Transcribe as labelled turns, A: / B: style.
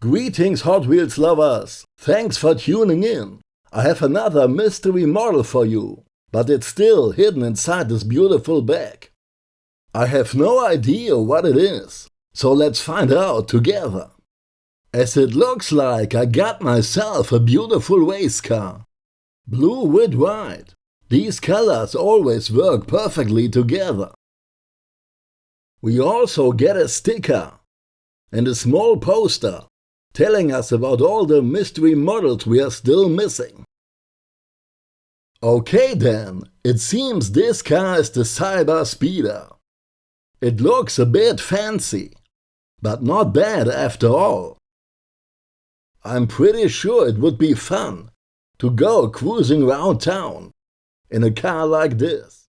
A: Greetings Hot Wheels lovers! Thanks for tuning in! I have another mystery model for you, but it's still hidden inside this beautiful bag. I have no idea what it is, so let's find out together. As it looks like I got myself a beautiful race car. Blue with white. These colors always work perfectly together. We also get a sticker and a small poster telling us about all the mystery models we are still missing. Okay then, it seems this car is the Cyber Speeder. It looks a bit fancy, but not bad after all. I'm pretty sure it would be fun to go cruising around town in a car like this.